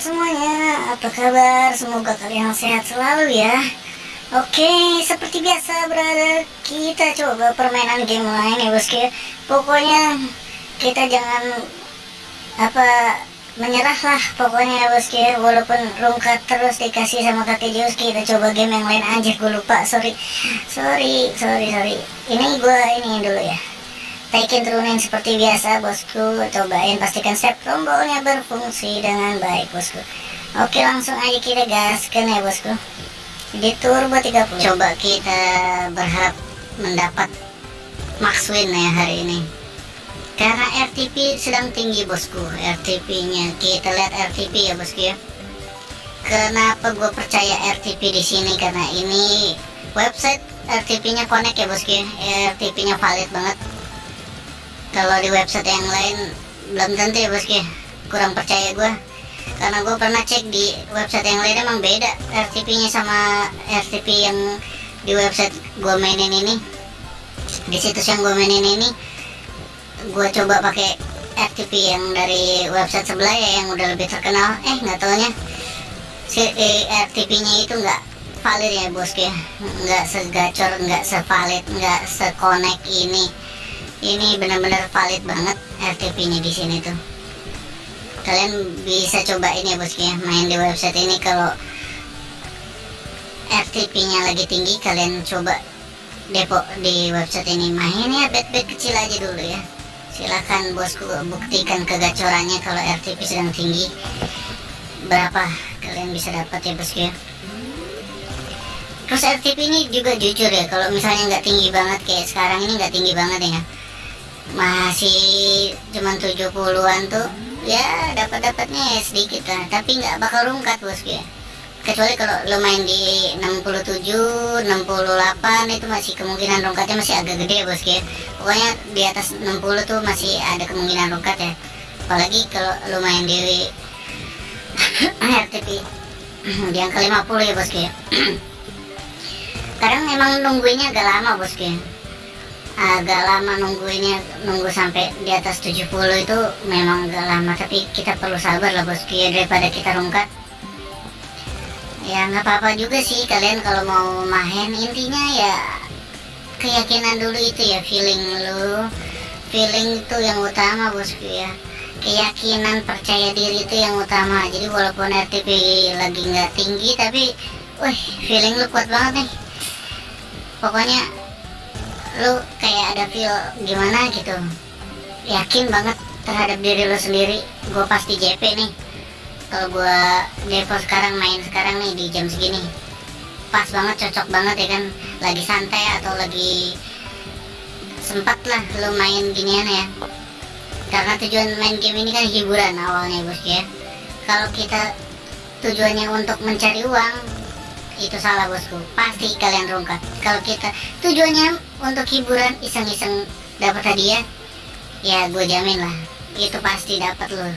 sobat semuanya, apa kabar? Semoga kalian sehat selalu ya. Oke, seperti biasa berada kita coba permainan game lain ya bosku ya. Pokoknya kita jangan apa menyerah lah pokoknya ya bosku ya. Walaupun rungkat terus dikasih sama kakek Jus kita coba game yang lain aja. Gue lupa sorry. Sorry, sorry, sorry. Ini gue ini dulu ya Taikin turunin seperti biasa bosku. Cobain pastikan step tombolnya berfungsi dengan baik bosku. Oke langsung aja kita gaskan ya bosku. Di turbo 30 Coba kita berharap mendapat max win ya hari ini. Karena RTP sedang tinggi bosku. RTP nya kita lihat RTP ya bosku ya. Kenapa gue percaya RTP di sini? Karena ini website RTP nya connect ya bosku ya. RTP nya valid banget kalau di website yang lain belum tentu ya bosku kurang percaya gue karena gue pernah cek di website yang lain emang beda RTP nya sama RTP yang di website gue mainin ini. Di situs yang gue mainin ini gue coba pakai RTP yang dari website sebelah ya yang udah lebih terkenal. Eh nggak taunya. Si RTP nya itu nggak valid ya bosku ya nggak segacor nggak sevalid nggak sekonek ini ini benar-benar valid banget RTP-nya di sini tuh. Kalian bisa cobain ya bosku ya, main di website ini kalau RTP-nya lagi tinggi kalian coba depo di website ini mainnya bet-bet kecil aja dulu ya. Silahkan bosku buktikan kegacorannya kalau RTP sedang tinggi. Berapa kalian bisa dapat ya bosku ya. Terus RTP ini juga jujur ya, kalau misalnya nggak tinggi banget kayak sekarang ini nggak tinggi banget ya masih cuman 70-an tuh ya dapat dapatnya ya sedikit lah. Tapi nggak bakal rungkat bosku ya. Kecuali kalau lo main di 67 68 itu masih kemungkinan rungkatnya masih agak gede ya bosku ya. Pokoknya di atas 60 tuh masih ada kemungkinan rungkat ya. Apalagi kalau lo main di RTP di angka 50 ya bosku ya. Kadang memang nungguinnya agak lama bosku ya agak lama nungguinnya nunggu sampai di atas 70 itu memang agak lama tapi kita perlu sabar lah bosku ya daripada kita rungkat. Ya nggak apa-apa juga sih kalian kalau mau main intinya ya keyakinan dulu itu ya feeling lu. Feeling itu yang utama bosku ya keyakinan percaya diri itu yang utama. Jadi walaupun RTP lagi nggak tinggi tapi wih feeling lu kuat banget nih. Pokoknya lu kayak ada feel gimana gitu. Yakin banget terhadap diri lu sendiri. Gue pasti JP nih kalau gue depo sekarang main sekarang nih di jam segini pas banget cocok banget ya kan? Lagi santai atau lagi sempat lah lu main ginian ya. Karena tujuan main game ini kan hiburan awalnya bos ya. Kalau kita tujuannya untuk mencari uang itu salah bosku. Pasti kalian rungkat. Kalau kita tujuannya untuk hiburan iseng-iseng dapat hadiah ya gue jamin lah. Itu pasti dapat lo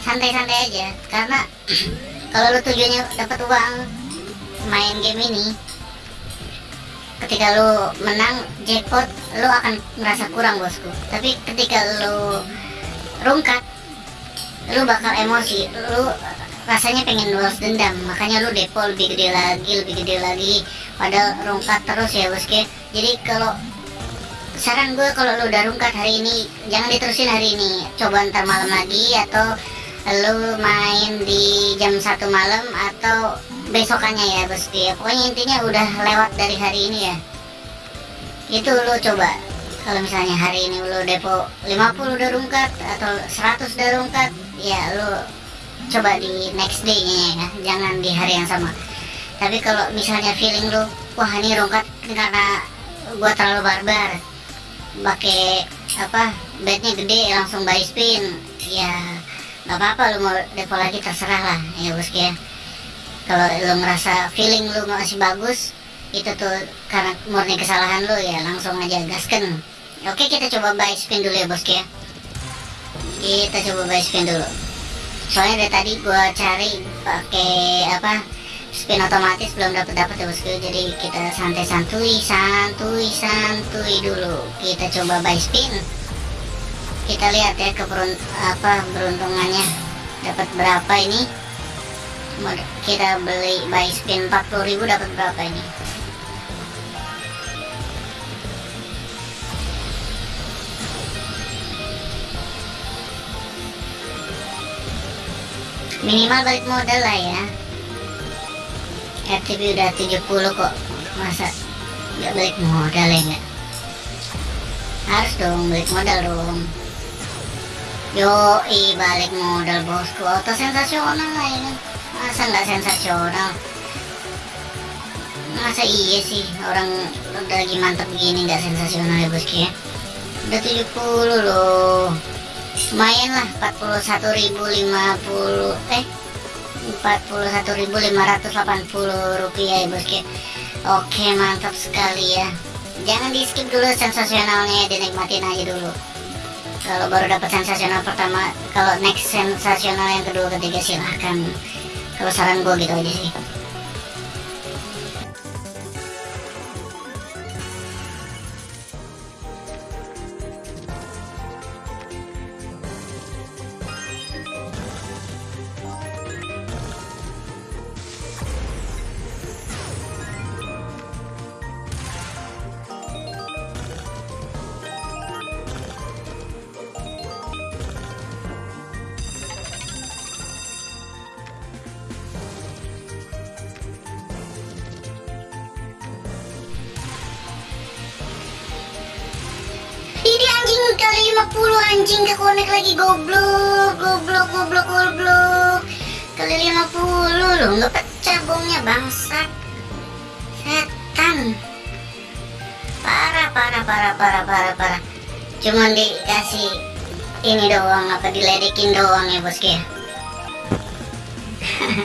santai-santai aja karena kalau lo tujuannya dapat uang main game ini ketika lo menang jackpot lo akan merasa kurang bosku. Tapi ketika lo rungkat lo bakal emosi. Lo rasanya pengen balas dendam. Makanya lu depo lebih gede lagi lebih gede lagi. Padahal rungkat terus ya bosku jadi kalau saran gue kalau lu udah rungkat hari ini jangan diterusin hari ini. Coba ntar malam lagi atau lu main di jam satu malam atau besokannya ya bosku ya pokoknya intinya udah lewat dari hari ini ya. Itu lu coba. Kalau misalnya hari ini lu depo 50 udah rungkat atau 100 udah rungkat ya lu coba di next day nya ya. Jangan di hari yang sama. Tapi kalau misalnya feeling lu wah ini rongkat karena gua terlalu barbar. Pakai apa bednya gede langsung buy spin. Ya nggak apa-apa lu mau depo lagi terserah lah ya bosku ya. Kalau lu ngerasa feeling lu masih bagus itu tuh karena murni kesalahan lu ya langsung aja gasken oke kita coba buy spin dulu ya bosku ya. Kita coba buy spin dulu. Soalnya dari tadi gua cari pakai apa spin otomatis belum dapat dapat ya bosku. Jadi kita santai santuy santuy santuy dulu. Kita coba buy spin. Kita lihat ya keberunt apa beruntungannya. Dapat berapa ini? Kita beli buy spin 40.000 dapat berapa ini? Minimal balik modal lah ya RTP udah 70 kok. Masa nggak balik modal ya harus dong balik modal dong yo i balik modal bosku. Auto sensasional lah ini. Masa nggak sensasional? Masa iya sih orang udah lagi mantap begini nggak sensasional ya bosku ya? Udah 70 loh. Lumayan lah 41.050 eh 41.580 rupiah ya bosku oke mantap sekali ya. Jangan di skip dulu sensasionalnya dinikmatin aja dulu. Kalau baru dapat sensasional pertama kalau next sensasional yang kedua ketiga silahkan. Kalau saran gue gitu aja sih 50 anjing ke connect lagi goblok, goblok, goblok, goblok. Kali 50 loh, nggak pecah bomnya bangsat. Setan. Parah, parah, parah, parah, parah, parah. Cuman dikasih ini doang, apa diledekin doang ya bosku ya.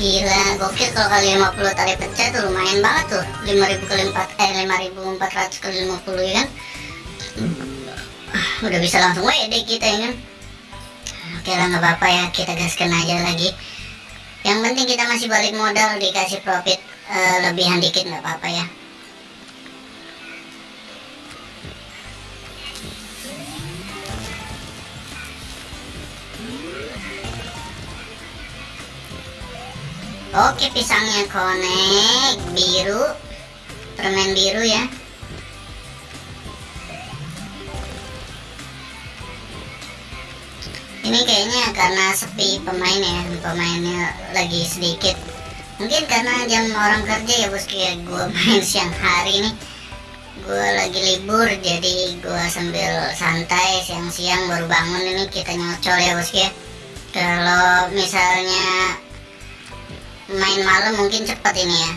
Gila, gokil kalau kali 50 tali pecah tuh lumayan banget tuh 5000 kali 4, eh 5400 kali 50 ya kan udah bisa langsung WD kita ya kan oke lah nggak apa-apa ya kita gaskan aja lagi. Yang penting kita masih balik modal dikasih profit uh, lebihan dikit nggak apa-apa ya. Oke pisangnya konek biru permen biru ya ini kayaknya karena sepi pemain ya. Pemainnya lagi sedikit. Mungkin karena jam orang kerja ya bosku ya gue main siang hari nih gue lagi libur jadi gue sambil santai siang-siang baru bangun ini kita nyocol ya bosku ya. Kalau misalnya main malam mungkin cepat ini ya.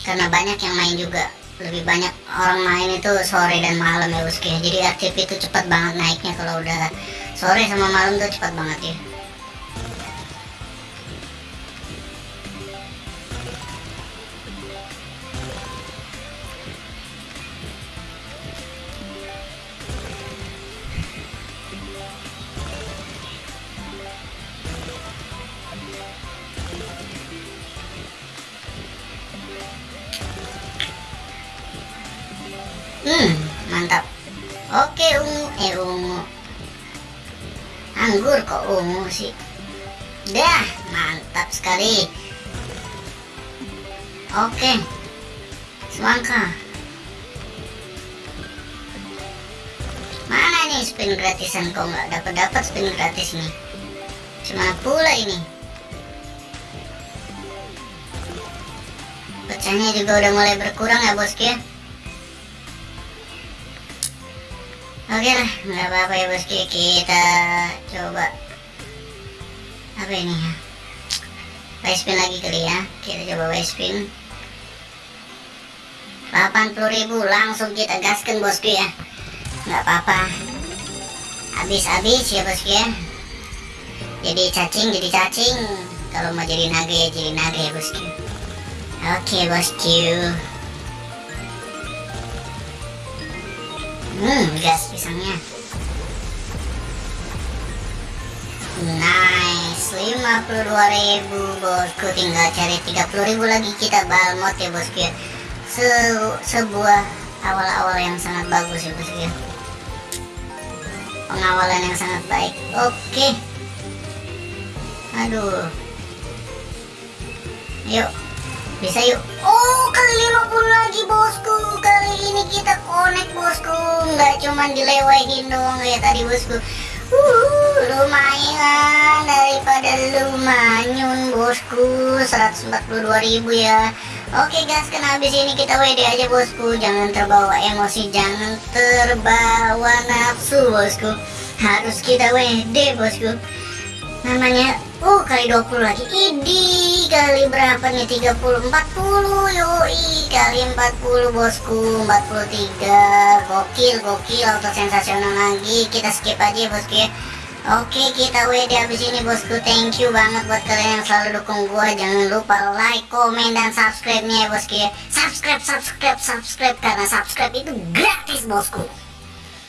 Karena banyak yang main juga lebih banyak orang main itu sore dan malam ya ya jadi aktif itu cepat banget naiknya kalau udah sore sama malam tuh cepat banget ya Hmm, mantap. Oke, ungu, eh ungu. Anggur kok ungu sih. Dah, mantap sekali. Oke. Semangka. Mana nih spin gratisan kok nggak dapat dapat spin gratis nih? Cuma pula ini. Pecahnya juga udah mulai berkurang ya bosku ya. Oke lah, nggak apa-apa ya bosku. Kita coba apa ini ya? Buy spin lagi kali ya. Kita coba buy spin. 80.000 langsung kita gaskan bosku ya. Nggak apa-apa. Habis-habis ya bosku ya. Jadi cacing, jadi cacing. Kalau mau jadi naga ya jadi naga ya bosku. Oke bosku. Hmm, gas pisangnya. Nice, 52.000 bosku. Tinggal cari 30.000 lagi kita balmot ya bosku ya. Se sebuah awal-awal yang sangat bagus ya bosku ya. Pengawalan yang sangat baik. Oke. Aduh. yuk bisa yuk oh kali 50 lagi bosku. Kali ini kita connect bosku. Nggak cuman dilewahin doang kayak tadi bosku. Uh, lumayan daripada lumayan bosku. 142.000 ya. Oke guys, karena habis ini kita WD aja bosku. Jangan terbawa emosi, jangan terbawa nafsu bosku. Harus kita WD bosku. Namanya, uh kali 20 lagi. Idi, kali berapa nih? 30, 40 Yoi, kali 40 bosku. 43, gokil, gokil. Auto sensasional lagi. Kita skip aja bosku ya. Oke kita WD abis ini bosku. Thank you banget buat kalian yang selalu dukung gua. Jangan lupa like, komen, dan subscribe nya ya bosku ya. Subscribe, subscribe, subscribe. Karena subscribe itu gratis bosku